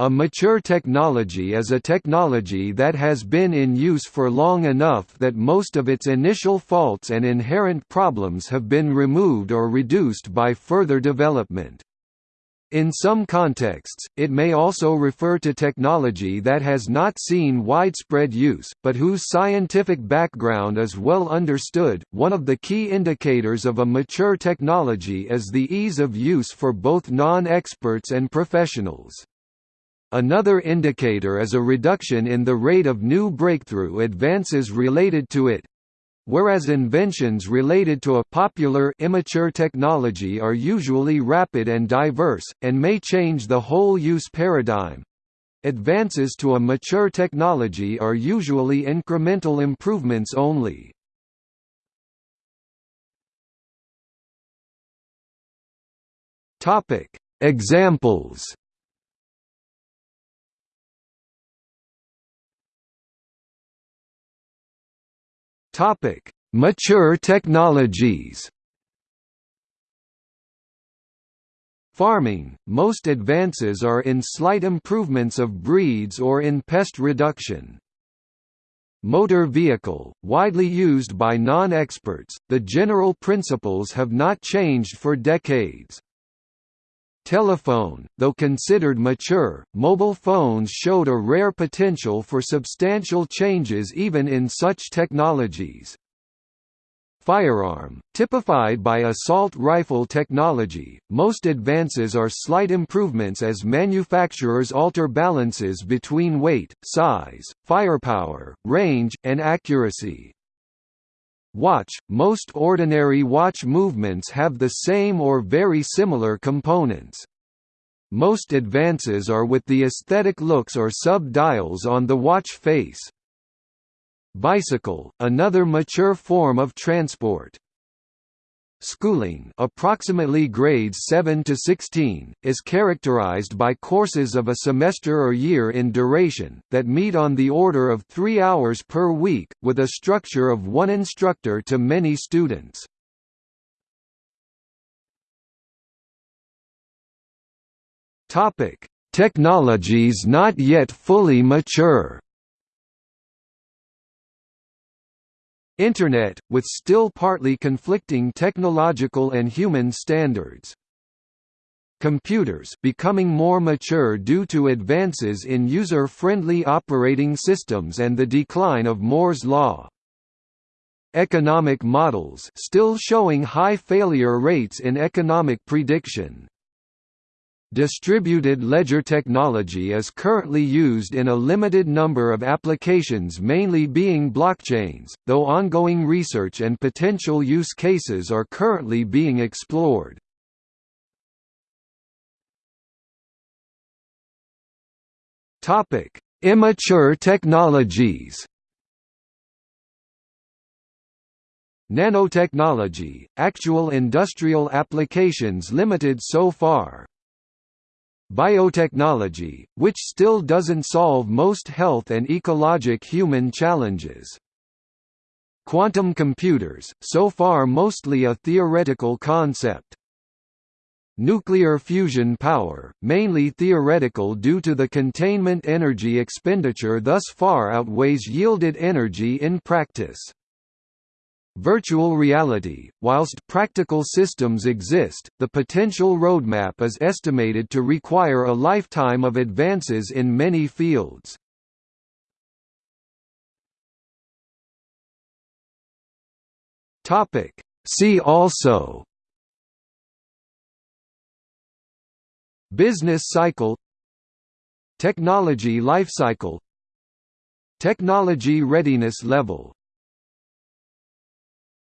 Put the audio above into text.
A mature technology is a technology that has been in use for long enough that most of its initial faults and inherent problems have been removed or reduced by further development. In some contexts, it may also refer to technology that has not seen widespread use, but whose scientific background is well understood. One of the key indicators of a mature technology is the ease of use for both non experts and professionals. Another indicator is a reduction in the rate of new breakthrough advances related to it. Whereas inventions related to a popular immature technology are usually rapid and diverse, and may change the whole use paradigm, advances to a mature technology are usually incremental improvements only. Examples Topic: Mature technologies. Farming – Most advances are in slight improvements of breeds or in pest reduction. Motor vehicle – Widely used by non-experts, the general principles have not changed for decades. Telephone, though considered mature, mobile phones showed a rare potential for substantial changes even in such technologies. Firearm, typified by assault rifle technology, most advances are slight improvements as manufacturers alter balances between weight, size, firepower, range, and accuracy. Watch – Most ordinary watch movements have the same or very similar components. Most advances are with the aesthetic looks or sub-dials on the watch face. Bicycle – Another mature form of transport. Schooling approximately grades 7 to 16, is characterized by courses of a semester or year in duration, that meet on the order of three hours per week, with a structure of one instructor to many students. Technologies not yet fully mature Internet, with still partly conflicting technological and human standards. Computers becoming more mature due to advances in user-friendly operating systems and the decline of Moore's law. Economic models still showing high failure rates in economic prediction. Distributed ledger technology is currently used in a limited number of applications mainly being blockchains, though ongoing research and potential use cases are currently being explored. Immature technologies Nanotechnology, actual industrial applications limited so far, Biotechnology, which still doesn't solve most health and ecologic human challenges. Quantum computers, so far mostly a theoretical concept. Nuclear fusion power, mainly theoretical due to the containment energy expenditure thus far outweighs yielded energy in practice. Virtual reality – Whilst practical systems exist, the potential roadmap is estimated to require a lifetime of advances in many fields. Topic. See also. Business cycle. Technology lifecycle. Technology readiness level